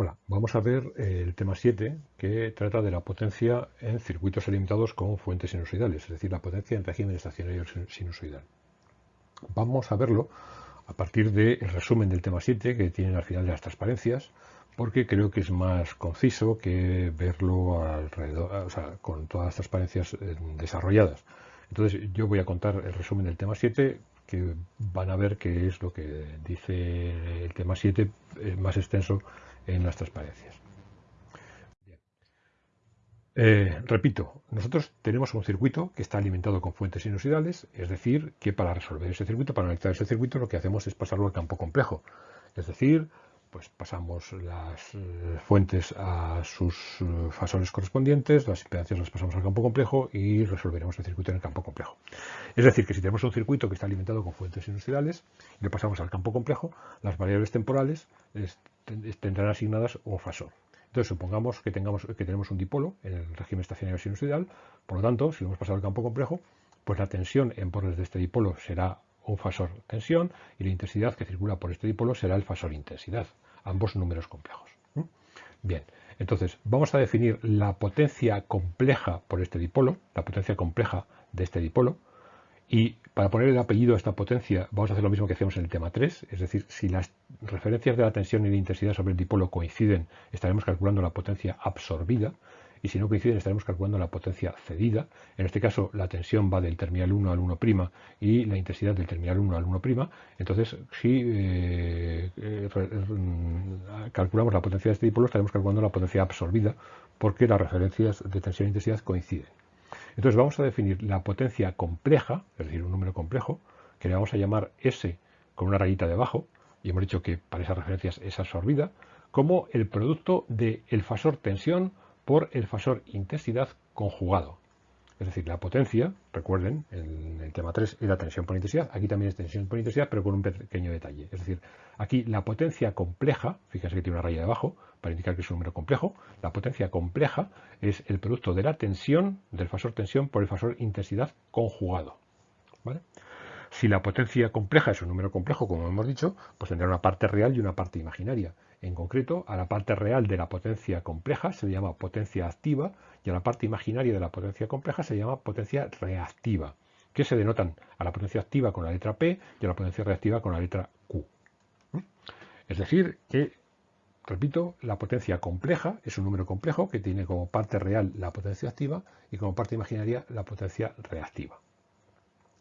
Hola, vamos a ver el tema 7 que trata de la potencia en circuitos alimentados con fuentes sinusoidales, es decir, la potencia en régimen estacionario sinusoidal. Vamos a verlo a partir del resumen del tema 7 que tienen al final de las transparencias, porque creo que es más conciso que verlo alrededor, con todas las transparencias eh, desarrolladas. Entonces yo voy a contar el resumen del tema 7 que van a ver qué es lo que dice el tema 7 eh, más extenso en las transparencias. Eh, repito, nosotros tenemos un circuito que está alimentado con fuentes sinusoidales, es decir, que para resolver ese circuito, para analizar ese circuito, lo que hacemos es pasarlo al campo complejo. Es decir, pues pasamos las eh, fuentes a sus eh, fasores correspondientes, las impedancias las pasamos al campo complejo y resolveremos el circuito en el campo complejo. Es decir, que si tenemos un circuito que está alimentado con fuentes sinusoidales y lo pasamos al campo complejo, las variables temporales tendrán asignadas un fasor. Entonces, supongamos que, tengamos, que tenemos un dipolo en el régimen estacionario sinusoidal, por lo tanto, si lo hemos pasado al campo complejo, pues la tensión en bordes de este dipolo será un fasor tensión y la intensidad que circula por este dipolo será el fasor intensidad, ambos números complejos. Bien, entonces vamos a definir la potencia compleja por este dipolo, la potencia compleja de este dipolo, y para poner el apellido a esta potencia vamos a hacer lo mismo que hacemos en el tema 3, es decir, si las referencias de la tensión y de intensidad sobre el dipolo coinciden, estaremos calculando la potencia absorbida, y si no coinciden estaremos calculando la potencia cedida. En este caso la tensión va del terminal 1 al 1' y la intensidad del terminal 1 al 1'. Entonces, si eh, eh, calculamos la potencia de este dipolo, estaremos calculando la potencia absorbida porque las referencias de tensión e intensidad coinciden. Entonces vamos a definir la potencia compleja, es decir, un número complejo, que le vamos a llamar S con una rayita debajo, y hemos dicho que para esas referencias es absorbida, como el producto del fasor tensión por el fasor intensidad conjugado. Es decir, la potencia, recuerden, en el tema 3 era tensión por intensidad, aquí también es tensión por intensidad, pero con un pequeño detalle. Es decir, aquí la potencia compleja, fíjense que tiene una raya debajo, para indicar que es un número complejo, la potencia compleja es el producto de la tensión, del fasor tensión, por el fasor intensidad conjugado. Si la potencia compleja es un número complejo, como hemos dicho, pues tendrá una parte real y una parte imaginaria. En concreto, a la parte real de la potencia compleja se le llama potencia activa y a la parte imaginaria de la potencia compleja se llama potencia reactiva, que se denotan a la potencia activa con la letra P y a la potencia reactiva con la letra Q. Es decir, que, repito, la potencia compleja es un número complejo que tiene como parte real la potencia activa y como parte imaginaria la potencia reactiva.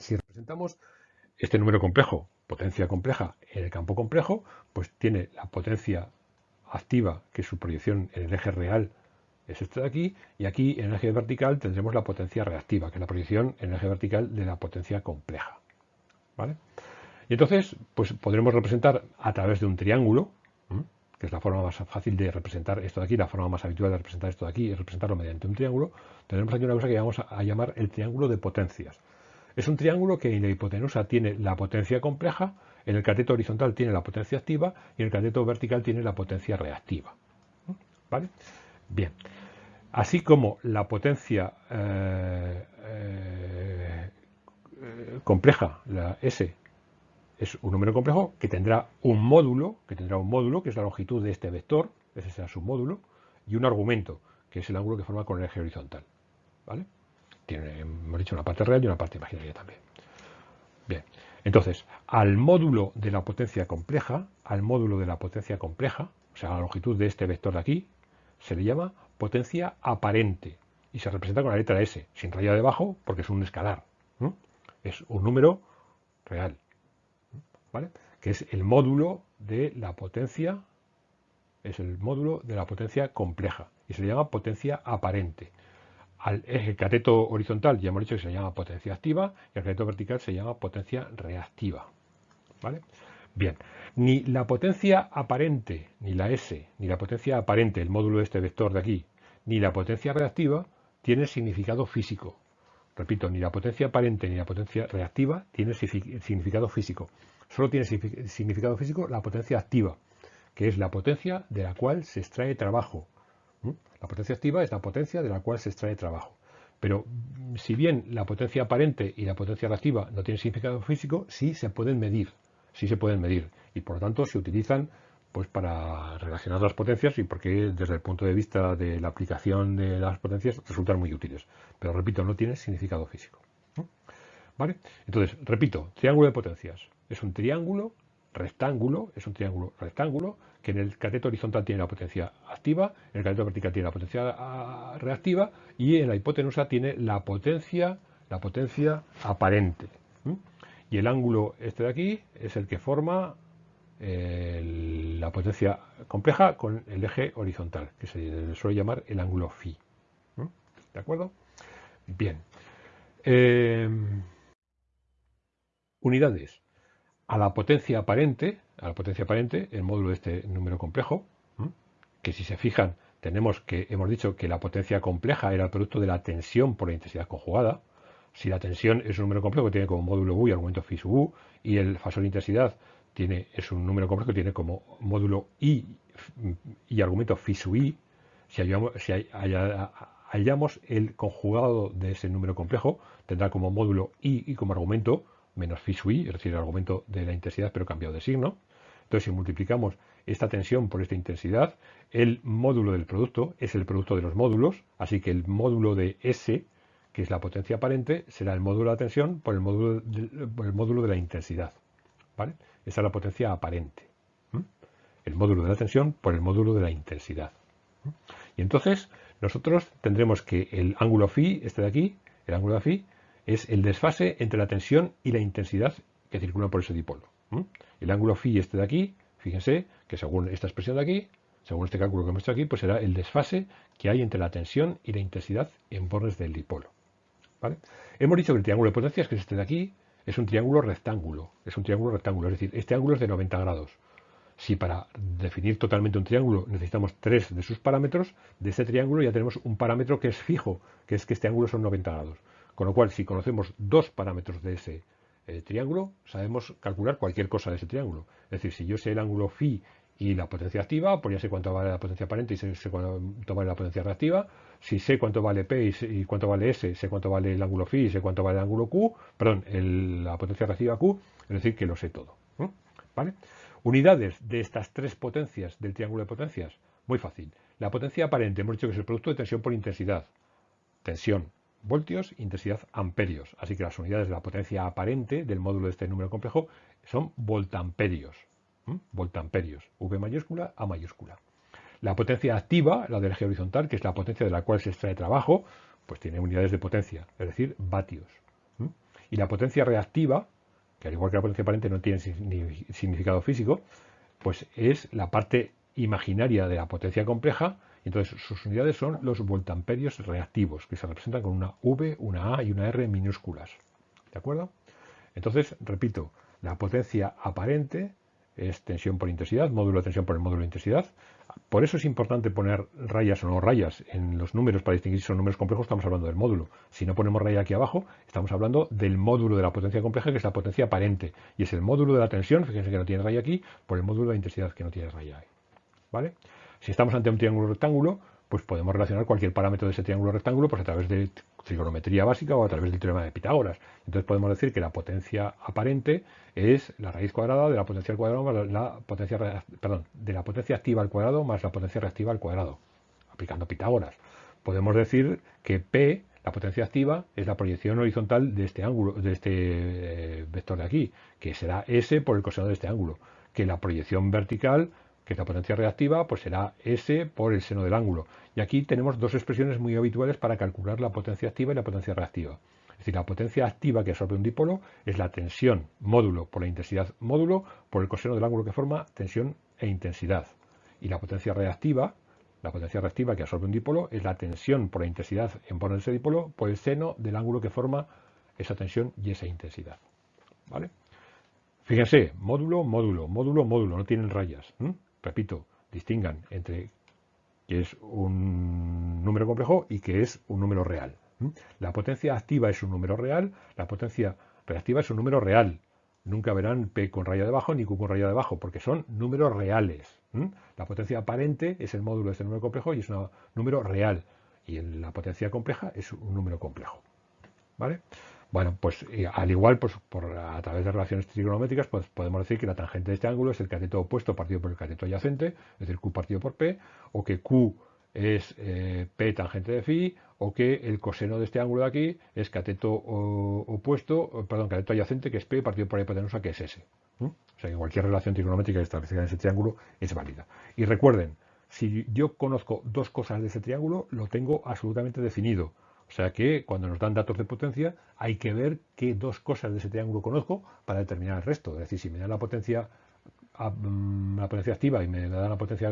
Si representamos este número complejo potencia compleja en el campo complejo, pues tiene la potencia activa, que su proyección en el eje real, es esto de aquí, y aquí en el eje vertical tendremos la potencia reactiva, que es la proyección en el eje vertical de la potencia compleja. ¿Vale? Y entonces, pues podremos representar a través de un triángulo, que es la forma más fácil de representar esto de aquí, la forma más habitual de representar esto de aquí es representarlo mediante un triángulo, tendremos aquí una cosa que vamos a llamar el triángulo de potencias. Es un triángulo que en la hipotenusa tiene la potencia compleja, en el cateto horizontal tiene la potencia activa y en el cateto vertical tiene la potencia reactiva. ¿Vale? Bien. Así como la potencia eh, eh, compleja, la S, es un número complejo que tendrá un módulo, que tendrá un módulo, que es la longitud de este vector, ese será su módulo, y un argumento, que es el ángulo que forma con el eje horizontal. ¿Vale? Tiene, hemos dicho, una parte real y una parte imaginaria también. Bien, entonces, al módulo de la potencia compleja, al módulo de la potencia compleja, o sea, la longitud de este vector de aquí, se le llama potencia aparente y se representa con la letra S, sin raya debajo, porque es un escalar. Es un número real, ¿vale? Que es el módulo de la potencia, es el módulo de la potencia compleja y se le llama potencia aparente al eje cateto horizontal ya hemos dicho que se llama potencia activa y al cateto vertical se llama potencia reactiva. ¿Vale? Bien, ni la potencia aparente, ni la S, ni la potencia aparente, el módulo de este vector de aquí, ni la potencia reactiva tienen significado físico. Repito, ni la potencia aparente ni la potencia reactiva tienen significado físico. Solo tiene significado físico la potencia activa, que es la potencia de la cual se extrae trabajo, la potencia activa es la potencia de la cual se extrae trabajo. Pero si bien la potencia aparente y la potencia reactiva no tienen significado físico, sí se pueden medir. Sí se pueden medir. Y por lo tanto se utilizan pues para relacionar las potencias y porque desde el punto de vista de la aplicación de las potencias resultan muy útiles. Pero repito, no tiene significado físico. ¿Vale? Entonces, repito, triángulo de potencias. Es un triángulo rectángulo, es un triángulo rectángulo que en el cateto horizontal tiene la potencia activa, en el cateto vertical tiene la potencia ah, reactiva y en la hipotenusa tiene la potencia, la potencia aparente. Y el ángulo este de aquí es el que forma la potencia compleja con el eje horizontal, que se suele llamar el ángulo phi. ¿De acuerdo? Bien. Em, unidades. A la potencia aparente, a la potencia aparente, el módulo de este número complejo, que si se fijan, tenemos que, hemos dicho que la potencia compleja era el producto de la tensión por la intensidad conjugada. Si la tensión es un número complejo que tiene como módulo U y argumento phi sub U, y el fasor de intensidad tiene, es un número complejo que tiene como módulo i y argumento phi sub i, si, hallamos, el conjugado de ese número complejo, tendrá como módulo i y como argumento menos phi sub i, es decir, el argumento de la intensidad pero cambiado de signo. Entonces, si multiplicamos esta tensión por esta intensidad, el módulo del producto es el producto de los módulos, así que el módulo de S, que es la potencia aparente, será el módulo de la tensión por el módulo el módulo de la intensidad. ¿vale? Esa es la potencia aparente. El módulo de la tensión por el módulo de la intensidad. Y entonces nosotros tendremos que el ángulo phi, este de aquí, el ángulo de phi, es el desfase entre la tensión y la intensidad que circulan por ese dipolo. El ángulo phi, este de aquí, fíjense que según esta expresión de aquí, según este cálculo que hemos hecho aquí, pues será el desfase que hay entre la tensión y la intensidad en bordes del dipolo. Hemos dicho que el triángulo de potencias, que es este de aquí, es un triángulo rectángulo. Es un triángulo rectángulo, es decir, este ángulo es de 90 grados. Si para definir totalmente un triángulo necesitamos tres de sus parámetros, de ese triángulo ya tenemos un parámetro que es fijo, que es que este ángulo son 90 grados. Con lo cual, si conocemos dos parámetros de ese eh, triángulo, sabemos calcular cualquier cosa de ese triángulo. Es decir, si yo sé el ángulo phi y la potencia activa, pues ya sé cuánto vale la potencia aparente y sé, cuánto vale la potencia reactiva. Si sé cuánto vale P y, cuánto vale S, sé cuánto vale el ángulo phi y sé cuánto vale el ángulo Q, perdón, la potencia reactiva Q, es decir, que lo sé todo. ¿Vale? Unidades de estas tres potencias del triángulo de potencias, muy fácil. La potencia aparente hemos dicho que es el producto de tensión por intensidad. Tensión, voltios, intensidad, amperios. Así que las unidades de la potencia aparente del módulo de este número complejo son voltamperios voltamperios, V mayúscula, A mayúscula. La potencia activa, la del eje horizontal, que es la potencia de la cual se extrae trabajo, pues tiene unidades de potencia, es decir, vatios. Y la potencia reactiva, que al igual que la potencia aparente no tiene significado físico, pues es la parte imaginaria de la potencia compleja, entonces sus unidades son los voltamperios reactivos, que se representan con una V, una A y una R minúsculas. ¿De acuerdo? Entonces, repito, la potencia aparente es tensión por intensidad, módulo de tensión por el módulo de intensidad. Por eso es importante poner rayas o no rayas en los números para distinguir si son números complejos, estamos hablando del módulo. Si no ponemos raya aquí abajo, estamos hablando del módulo de la potencia compleja, que es la potencia aparente. Y es el módulo de la tensión, fíjense que no tiene raya aquí, por el módulo de intensidad, que no tiene raya ahí. ¿Vale? Si estamos ante un triángulo rectángulo, pues podemos relacionar cualquier parámetro de ese triángulo rectángulo pues a través de trigonometría básica o a través del teorema de Pitágoras. Entonces podemos decir que la potencia aparente es la raíz cuadrada de la potencia al cuadrado más la potencia, perdón, de la potencia activa al cuadrado más la potencia reactiva al cuadrado, aplicando Pitágoras. Podemos decir que P, la potencia activa, es la proyección horizontal de este ángulo, de este eh, vector de aquí, que será S por el coseno de este ángulo, que la proyección vertical que la potencia reactiva, pues será S por el seno del ángulo. Y aquí tenemos dos expresiones muy habituales para calcular la potencia activa y la potencia reactiva. Es decir, la potencia activa que absorbe un dipolo es la tensión módulo por la intensidad módulo por el coseno del ángulo que forma tensión e intensidad. Y la potencia reactiva, la potencia reactiva que absorbe un dipolo es la tensión por la intensidad en de ese dipolo por el seno del ángulo que forma esa tensión y esa intensidad. ¿Vale? Fíjense, módulo, módulo, módulo, módulo, no tienen rayas repito, distingan entre que es un número complejo y que es un número real. La potencia activa es un número real, la potencia reactiva es un número real. Nunca verán P con raya debajo ni Q con raya debajo, porque son números reales. La potencia aparente es el módulo de este número complejo y es un número real. Y la potencia compleja es un número complejo. ¿Vale? Bueno, pues eh, al igual, pues por, a través de relaciones trigonométricas, pues podemos decir que la tangente de este ángulo es el cateto opuesto partido por el cateto adyacente, es decir, Q partido por P, o que Q es eh, P tangente de phi, o que el coseno de este ángulo de aquí es cateto opuesto, perdón, cateto adyacente, que es P partido por la hipotenusa, que es S. O sea que cualquier relación trigonométrica establecida en ese triángulo es válida. Y recuerden, si yo conozco dos cosas de ese triángulo, lo tengo absolutamente definido. O sea que cuando nos dan datos de potencia hay que ver qué dos cosas de ese triángulo conozco para determinar el resto. Es decir, si me dan la potencia, mm, la potencia activa y me dan la potencia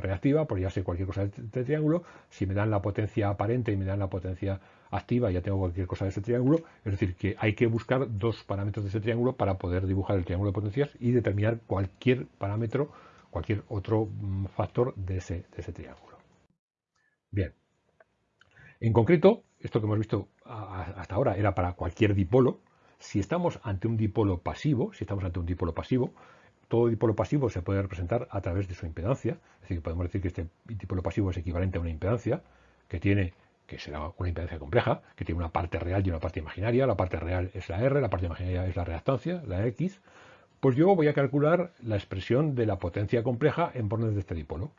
reactiva, pues ya sé cualquier cosa de este triángulo. Si me dan la potencia aparente y me dan la potencia activa, ya tengo cualquier cosa de ese triángulo. Es decir, que hay que buscar dos parámetros de ese triángulo para poder dibujar el triángulo de potencias y determinar cualquier parámetro, cualquier otro mm, factor de ese, de ese triángulo. Bien. En concreto, esto que hemos visto hasta ahora era para cualquier dipolo. Si estamos ante un dipolo pasivo, si estamos ante un dipolo pasivo, todo dipolo pasivo se puede representar a través de su impedancia. Es decir, podemos decir que este dipolo pasivo es equivalente a una impedancia que tiene que será una impedancia compleja, que tiene una parte real y una parte imaginaria. La parte real es la R, la parte imaginaria es la reactancia, la X. Pues yo voy a calcular la expresión de la potencia compleja en bornes de este dipolo.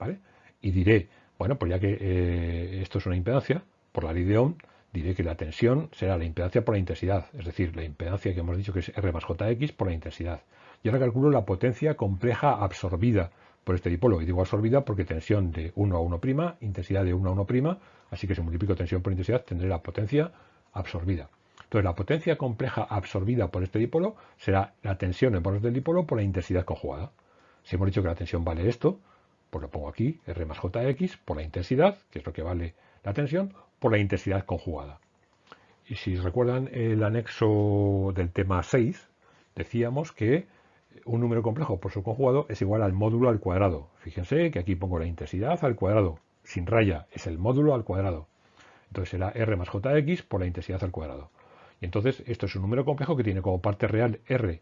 ¿vale? Y diré, bueno, pues ya que eh, esto es una impedancia, por la ley de Ohm, diré que la tensión será la impedancia por la intensidad, es decir, la impedancia que hemos dicho que es R más JX por la intensidad. Y ahora calculo la potencia compleja absorbida por este dipolo. Y digo absorbida porque tensión de 1 a 1', intensidad de 1 a 1', así que si multiplico tensión por intensidad tendré la potencia absorbida. Entonces la potencia compleja absorbida por este dipolo será la tensión en bordes del dipolo por la intensidad conjugada. Si hemos dicho que la tensión vale esto, pues lo pongo aquí, R más JX, por la intensidad, que es lo que vale la tensión, por la intensidad conjugada. Y si recuerdan el anexo del tema 6, decíamos que un número complejo por su conjugado es igual al módulo al cuadrado. Fíjense que aquí pongo la intensidad al cuadrado, sin raya, es el módulo al cuadrado. Entonces será R más JX por la intensidad al cuadrado. Y entonces esto es un número complejo que tiene como parte real R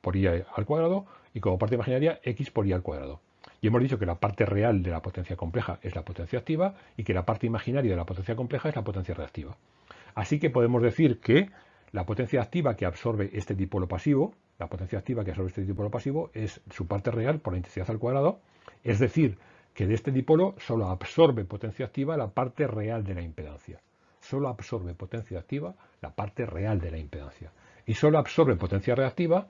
por I al cuadrado y como parte imaginaria X por I al cuadrado. Y hemos dicho que la parte real de la potencia compleja es la potencia activa y que la parte imaginaria de la potencia compleja es la potencia reactiva. Así que podemos decir que la potencia activa que absorbe este dipolo pasivo, la potencia activa que absorbe este dipolo pasivo es su parte real por la intensidad al cuadrado, es decir, que de este dipolo solo absorbe potencia activa la parte real de la impedancia. Solo absorbe potencia activa la parte real de la impedancia. Y solo absorbe potencia reactiva,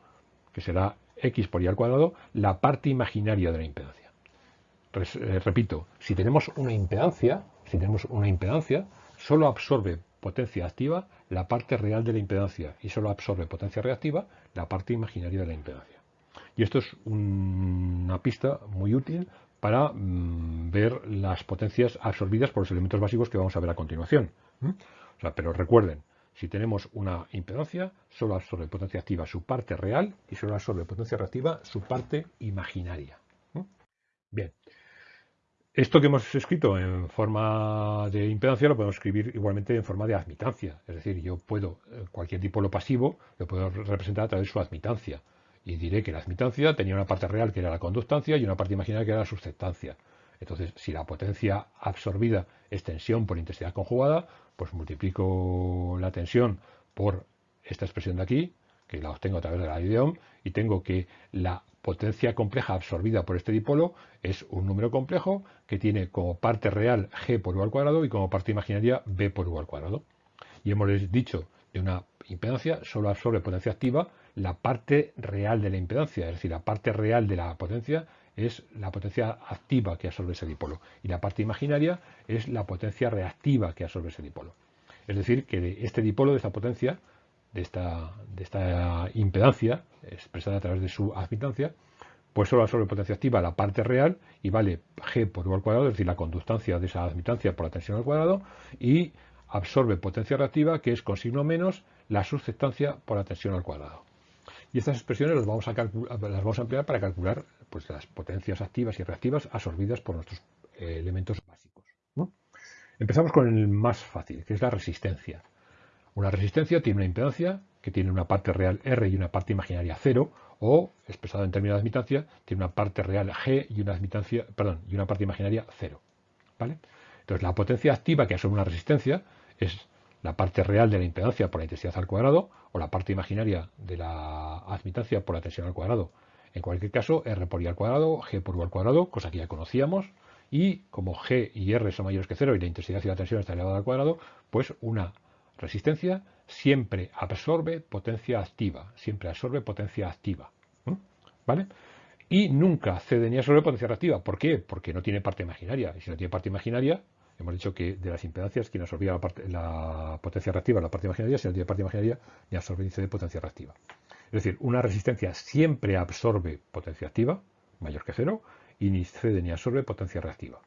que será x por y al cuadrado, la parte imaginaria de la impedancia. Eh, repito, si tenemos una impedancia, si tenemos una impedancia, solo absorbe potencia activa la parte real de la impedancia y solo absorbe potencia reactiva la parte imaginaria de la impedancia. Y esto es una pista muy útil para mm, ver las potencias absorbidas por los elementos básicos que vamos a ver a continuación. pero recuerden, si tenemos una impedancia, solo absorbe potencia activa su parte real y solo absorbe potencia reactiva su parte imaginaria. Bien, esto que hemos escrito en forma de impedancia lo podemos escribir igualmente en forma de admitancia. Es decir, yo puedo, eh, cualquier dipolo pasivo, lo puedo representar a través de su admitancia. Y diré que la admitancia tenía una parte real que era la conductancia y una parte imaginaria que era la susceptancia. Entonces, si la potencia absorbida es tensión por intensidad conjugada, pues multiplico la tensión por esta expresión de aquí, que la obtengo a través de la ley y tengo que la potencia compleja absorbida por este dipolo es un número complejo que tiene como parte real g por u al cuadrado y como parte imaginaria b por u al cuadrado. Y hemos dicho de una impedancia solo absorbe potencia activa la parte real de la impedancia, es decir, la parte real de la potencia es la potencia activa que absorbe ese dipolo y la parte imaginaria es la potencia reactiva que absorbe ese dipolo. Es decir, que de este dipolo, de esta potencia, de esta, de esta impedancia, expresada a través de su admitancia, pues solo absorbe potencia activa la parte real y vale G por U al cuadrado, es decir, la conductancia de esa admitancia por la tensión al cuadrado, y absorbe potencia reactiva, que es con signo menos la susceptancia por la tensión al cuadrado. Y estas expresiones las vamos a, las vamos a emplear para calcular pues, las potencias activas y reactivas absorbidas por nuestros eh, elementos básicos. Empezamos con el más fácil, que es la resistencia. Una resistencia tiene una impedancia que tiene una parte real R y una parte imaginaria 0, o, expresado en términos de admitancia, tiene una parte real G y una, admitancia, perdón, y una parte imaginaria 0. ¿vale? Entonces, la potencia activa que absorbe una resistencia es la parte real de la impedancia por la intensidad al cuadrado o la parte imaginaria de la admitancia por la tensión al cuadrado. En cualquier caso, R por I al cuadrado, G por U al cuadrado, cosa que ya conocíamos, y como G y R son mayores que cero y la intensidad y la tensión está elevada al cuadrado, pues una resistencia siempre absorbe potencia activa, siempre absorbe potencia activa. ¿Vale? Y nunca cede ni absorbe potencia reactiva. ¿Por qué? Porque no tiene parte imaginaria. Y si no tiene parte imaginaria, hemos dicho que de las impedancias quien absorbía la, la potencia reactiva la parte imaginaria, si no tiene parte imaginaria, ni absorbe ni cede potencia reactiva. Es decir, una resistencia siempre absorbe potencia activa, mayor que cero, y ni cede ni absorbe potencia reactiva.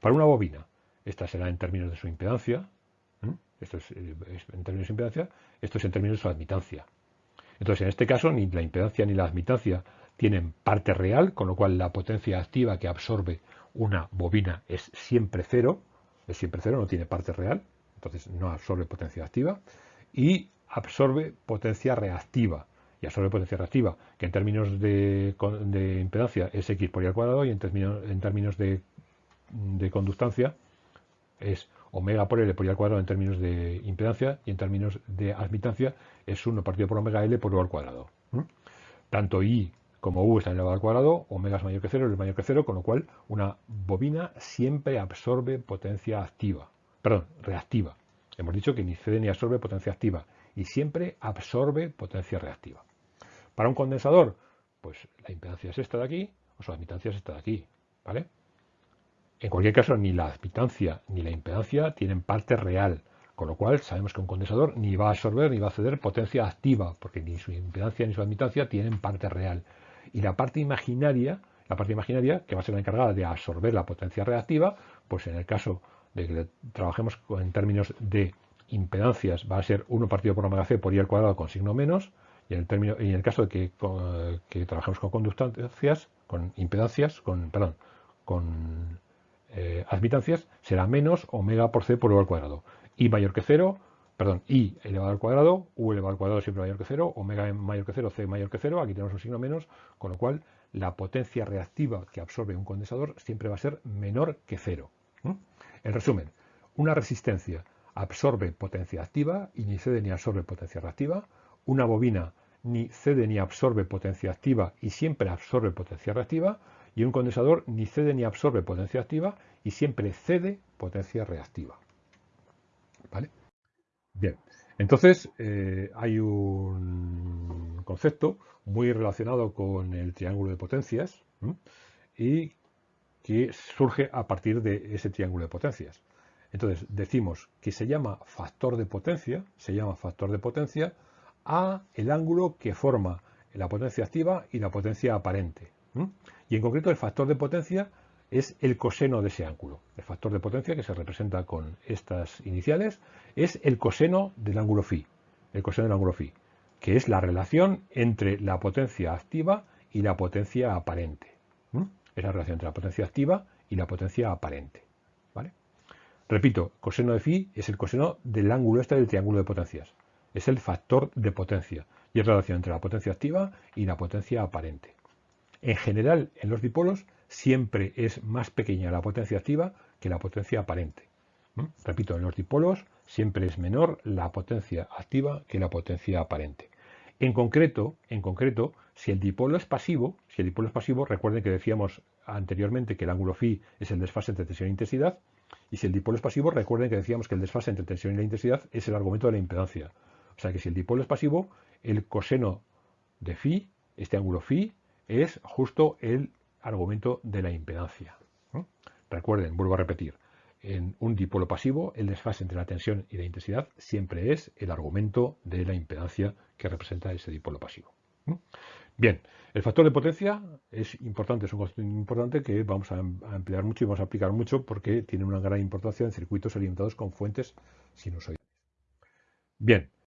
Para una bobina, esta será en términos de su impedancia, esto eh, es, en términos de impedancia, esto es en términos de admitancia. Entonces, en este caso, ni la impedancia ni la admitancia tienen parte real, con lo cual la potencia activa que absorbe una bobina es siempre cero, es siempre cero, no tiene parte real, entonces no absorbe potencia activa, y absorbe potencia reactiva, y absorbe potencia reactiva, que en términos de, impedancia es x por y al cuadrado y en términos, en términos de, conductancia es omega por L por y al cuadrado en términos de impedancia y en términos de admitancia es 1 partido por omega L por U al cuadrado. Tanto I como U está elevado al cuadrado, omega es mayor que cero, L es mayor que cero, con lo cual una bobina siempre absorbe potencia activa, perdón, reactiva. Hemos dicho que ni cede ni absorbe potencia activa y siempre absorbe potencia reactiva. Para un condensador, pues la impedancia es esta de aquí, o su admitancia es esta de aquí, ¿vale? En cualquier caso, ni la admitancia ni la impedancia tienen parte real, con lo cual sabemos que un condensador ni va a absorber ni va a ceder potencia activa, porque ni su impedancia ni su admitancia tienen parte real. Y la parte imaginaria, la parte imaginaria, que va a ser la encargada de absorber la potencia reactiva, pues en el caso de que trabajemos en términos de impedancias, va a ser 1 partido por omega c por i al cuadrado con signo menos, y en el, caso de que, trabajemos con conductancias, con impedancias, con, perdón, con eh, admitancias, será menos omega por c por u al cuadrado. I mayor que cero, perdón, i elevado al cuadrado, u elevado al cuadrado siempre mayor que cero, omega mayor que cero, c mayor que cero, aquí tenemos un signo menos, con lo cual la potencia reactiva que absorbe un condensador siempre va a ser menor que cero. En resumen, una resistencia absorbe potencia activa y ni cede ni absorbe potencia reactiva. Una bobina ni cede ni absorbe potencia activa y siempre absorbe potencia reactiva, y un condensador ni cede ni absorbe potencia activa y siempre cede potencia reactiva. ¿Vale? Bien, entonces eh, hay un concepto muy relacionado con el triángulo de potencias y que surge a partir de ese triángulo de potencias. Entonces decimos que se llama factor de potencia, se llama factor de potencia a el ángulo que forma la potencia activa y la potencia aparente. Y en concreto el factor de potencia es el coseno de ese ángulo. El factor de potencia que se representa con estas iniciales es el coseno del ángulo phi, el coseno del ángulo phi, que es la relación entre la potencia activa y la potencia aparente. Es la relación entre la potencia activa y la potencia aparente. ¿vale? Repito, coseno de phi es el coseno del ángulo este del triángulo de potencias es el factor de potencia y es la relación entre la potencia activa y la potencia aparente. En general, en los dipolos siempre es más pequeña la potencia activa que la potencia aparente. Repito, en los dipolos siempre es menor la potencia activa que la potencia aparente. En concreto, en concreto, si el dipolo es pasivo, si el dipolo es pasivo, recuerden que decíamos anteriormente que el ángulo phi es el desfase entre tensión e intensidad, y si el dipolo es pasivo, recuerden que decíamos que el desfase entre tensión y la intensidad es el argumento de la impedancia. O sea que si el dipolo es pasivo, el coseno de phi, este ángulo phi, es justo el argumento de la impedancia. Recuerden, vuelvo a repetir, en un dipolo pasivo, el desfase entre la tensión y la intensidad siempre es el argumento de la impedancia que representa ese dipolo pasivo. Bien, el factor de potencia es importante, es un concepto importante que vamos a emplear mucho y vamos a aplicar mucho porque tiene una gran importancia en circuitos alimentados con fuentes sinusoidales. Bien,